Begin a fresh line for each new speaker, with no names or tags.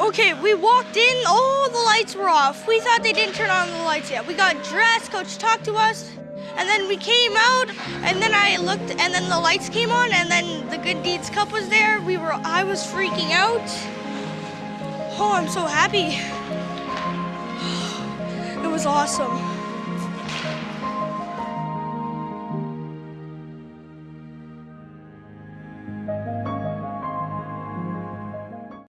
Okay, we walked in, all the lights were off. We thought they didn't turn on the lights yet. We got dressed, coach talked to us, and then we came out, and then I looked, and then the lights came on, and then the Good Deeds Cup was there. We were, I was freaking out. Oh, I'm so happy. It was awesome.